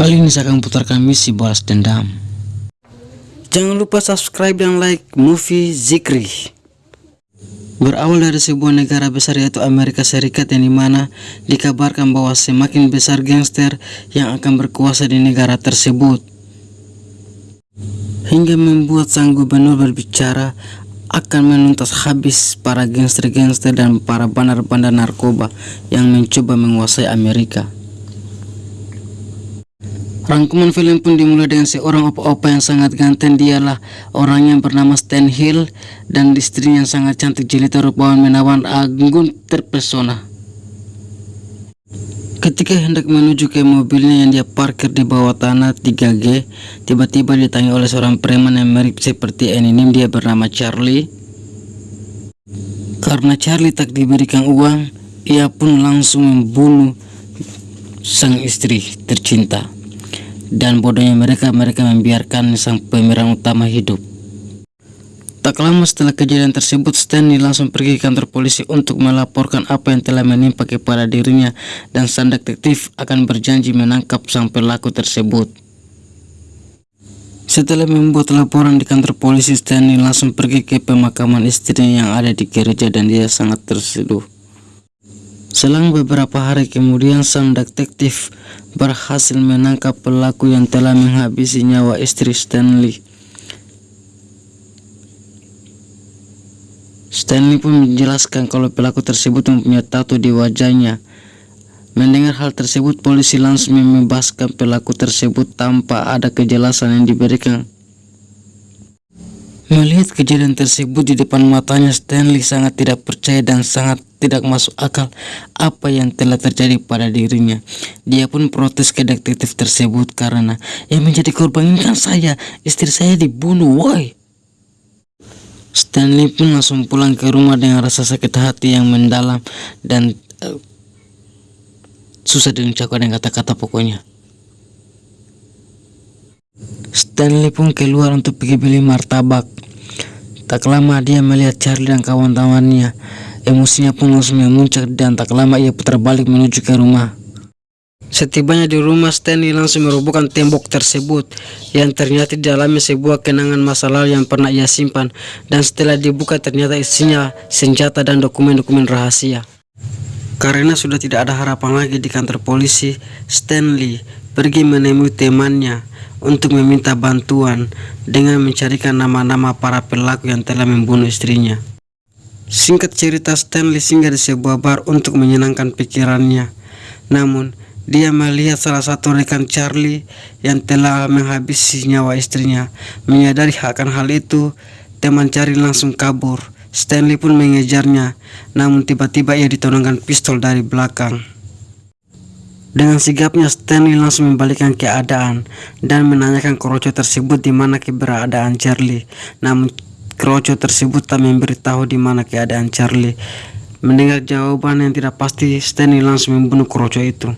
Kali ini saya akan putarkan misi balas dendam. Jangan lupa subscribe dan like movie Zikri. Berawal dari sebuah negara besar yaitu Amerika Serikat yang di mana dikabarkan bahwa semakin besar gangster yang akan berkuasa di negara tersebut. Hingga membuat sang gubernur berbicara akan menuntas habis para gangster-gangster dan para bandar-bandar narkoba yang mencoba menguasai Amerika. Rangkuman film pun dimulai dengan seorang opa-opa yang sangat ganteng dialah orang yang bernama Stan Hill dan istrinya yang sangat cantik jelita rupawan menawan agung terpesona. Ketika hendak menuju ke mobilnya yang dia parkir di bawah tanah 3G, tiba-tiba ditanya oleh seorang preman yang mirip seperti Eminim dia bernama Charlie. Karena Charlie tak diberikan uang, ia pun langsung membunuh sang istri tercinta dan bodohnya mereka mereka membiarkan sang pemeran utama hidup. Tak lama setelah kejadian tersebut, Stanley langsung pergi ke kantor polisi untuk melaporkan apa yang telah menimpa kepada dirinya dan sang detektif akan berjanji menangkap sang pelaku tersebut. Setelah membuat laporan di kantor polisi, Stanley langsung pergi ke pemakaman istrinya yang ada di gereja dan dia sangat terseduh. Selang beberapa hari kemudian sang detektif berhasil menangkap pelaku yang telah menghabisi nyawa istri Stanley. Stanley pun menjelaskan kalau pelaku tersebut mempunyai tato di wajahnya. Mendengar hal tersebut, polisi langsung membebaskan pelaku tersebut tanpa ada kejelasan yang diberikan. Melihat kejadian tersebut di depan matanya, Stanley sangat tidak percaya dan sangat tidak masuk akal apa yang telah terjadi pada dirinya. Dia pun protes ke detektif tersebut karena yang menjadi korban ini kan saya, istri saya dibunuh, woi. Stanley pun langsung pulang ke rumah dengan rasa sakit hati yang mendalam dan uh, susah diucapkan dengan kata-kata pokoknya. Stanley pun keluar untuk pergi beli martabak. Tak lama dia melihat Charlie dan kawan-kawannya. Emosinya pun langsung memuncak dan tak lama ia putar balik menuju ke rumah. Setibanya di rumah, Stanley langsung merobohkan tembok tersebut yang ternyata di dalamnya sebuah kenangan masa lalu yang pernah ia simpan dan setelah dibuka ternyata isinya senjata dan dokumen-dokumen rahasia. Karena sudah tidak ada harapan lagi di kantor polisi, Stanley pergi menemui temannya untuk meminta bantuan dengan mencarikan nama-nama para pelaku yang telah membunuh istrinya. Singkat cerita Stanley singgah di sebuah bar untuk menyenangkan pikirannya. Namun, dia melihat salah satu rekan Charlie yang telah menghabisi nyawa istrinya. Menyadari akan hal itu, teman Charlie langsung kabur. Stanley pun mengejarnya, namun tiba-tiba ia ditonongkan pistol dari belakang. Dengan sigapnya Stanley langsung membalikkan keadaan dan menanyakan keroco tersebut di mana keberadaan Charlie. Namun keroco tersebut tak memberitahu di mana keadaan Charlie. Mendengar jawaban yang tidak pasti, Stanley langsung membunuh keroco itu.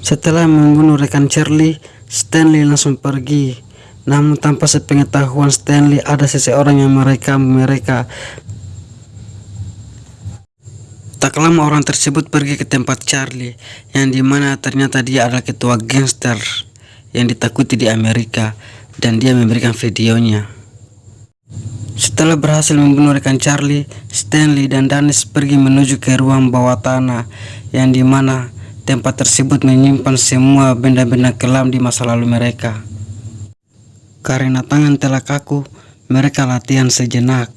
Setelah membunuh rekan Charlie, Stanley langsung pergi. Namun tanpa sepengetahuan Stanley ada seseorang yang merekam mereka Tak lama orang tersebut pergi ke tempat Charlie yang di mana ternyata dia adalah ketua gangster yang ditakuti di Amerika dan dia memberikan videonya. Setelah berhasil membunuh rekan Charlie, Stanley dan Dennis pergi menuju ke ruang bawah tanah yang di mana tempat tersebut menyimpan semua benda-benda kelam di masa lalu mereka. Karena tangan telah kaku, mereka latihan sejenak.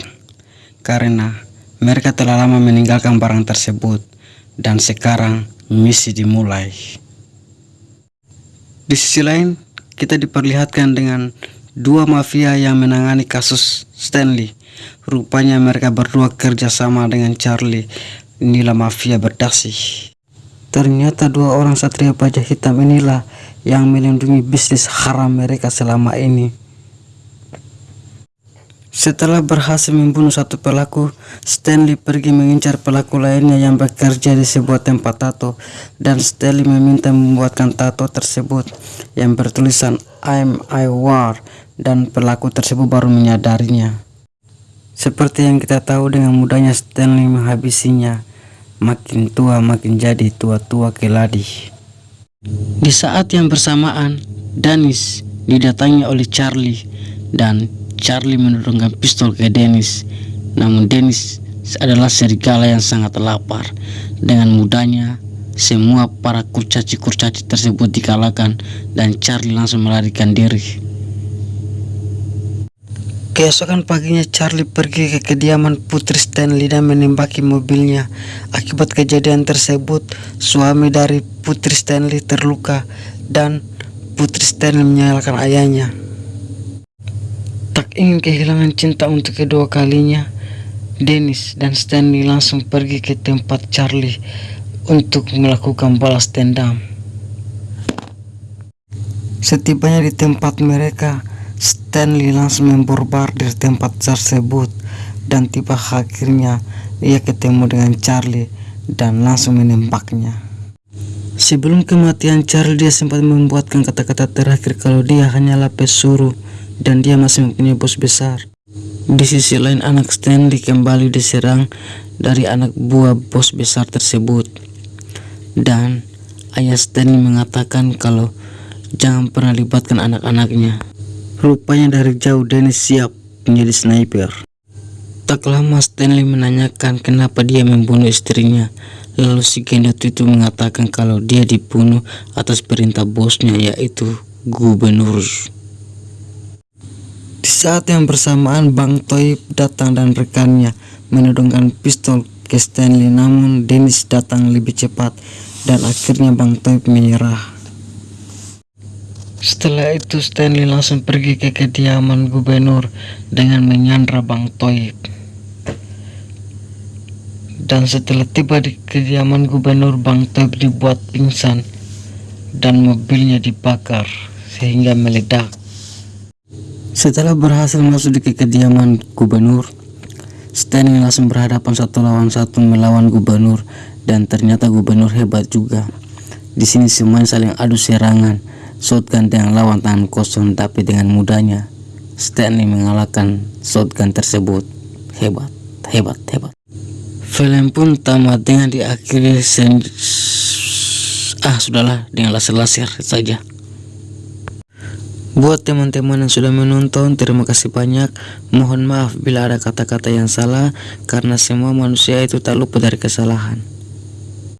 Karena mereka telah lama meninggalkan barang tersebut dan sekarang misi dimulai. Di sisi lain, kita diperlihatkan dengan dua mafia yang menangani kasus Stanley. Rupanya mereka berdua kerjasama dengan Charlie. Inilah mafia berdasi. Ternyata dua orang satria pajak hitam inilah yang melindungi bisnis haram mereka selama ini. Setelah berhasil membunuh satu pelaku, Stanley pergi mengincar pelaku lainnya yang bekerja di sebuah tempat tato dan Stanley meminta membuatkan tato tersebut yang bertulisan I'm I War dan pelaku tersebut baru menyadarinya. Seperti yang kita tahu dengan mudahnya Stanley menghabisinya. Makin tua makin jadi tua-tua keladi. Di saat yang bersamaan, Dennis didatangi oleh Charlie dan Charlie menurunkan pistol ke Dennis. Namun Dennis adalah serigala yang sangat lapar. Dengan mudahnya semua para kurcaci-kurcaci tersebut dikalahkan dan Charlie langsung melarikan diri. Keesokan paginya Charlie pergi ke kediaman Putri Stanley dan menembaki mobilnya. Akibat kejadian tersebut, suami dari Putri Stanley terluka dan Putri Stanley menyalahkan ayahnya. Tak ingin kehilangan cinta untuk kedua kalinya, Dennis dan Stanley langsung pergi ke tempat Charlie untuk melakukan balas dendam. Setibanya di tempat mereka, Stanley langsung memborbardir tempat tersebut dan tiba akhirnya ia ketemu dengan Charlie dan langsung menembaknya. Sebelum kematian Charlie dia sempat membuatkan kata-kata terakhir kalau dia hanyalah pesuruh dan dia masih mempunyai bos besar. Di sisi lain anak Stanley kembali diserang dari anak buah bos besar tersebut. Dan ayah Stanley mengatakan kalau jangan pernah libatkan anak-anaknya. Rupanya dari jauh Dennis siap menjadi sniper. Tak lama Stanley menanyakan kenapa dia membunuh istrinya. Lalu si gendut itu mengatakan kalau dia dibunuh atas perintah bosnya yaitu gubernur. Di saat yang bersamaan Bang Toib datang dan rekannya menodongkan pistol ke Stanley namun Dennis datang lebih cepat dan akhirnya Bang Toib menyerah. Setelah itu Stanley langsung pergi ke kediaman gubernur dengan menyandra Bang Toib. Dan setelah tiba di kediaman gubernur Bang Toib dibuat pingsan dan mobilnya dibakar sehingga meledak. Setelah berhasil masuk di kediaman gubernur, Stanley langsung berhadapan satu lawan satu melawan gubernur dan ternyata gubernur hebat juga. Di sini semuanya saling adu serangan shotgun dengan lawan tangan kosong tapi dengan mudahnya Stanley mengalahkan shotgun tersebut hebat hebat hebat film pun tamat dengan diakhiri sen ah sudahlah dengan laser-laser saja Buat teman-teman yang sudah menonton, terima kasih banyak. Mohon maaf bila ada kata-kata yang salah, karena semua manusia itu tak lupa dari kesalahan.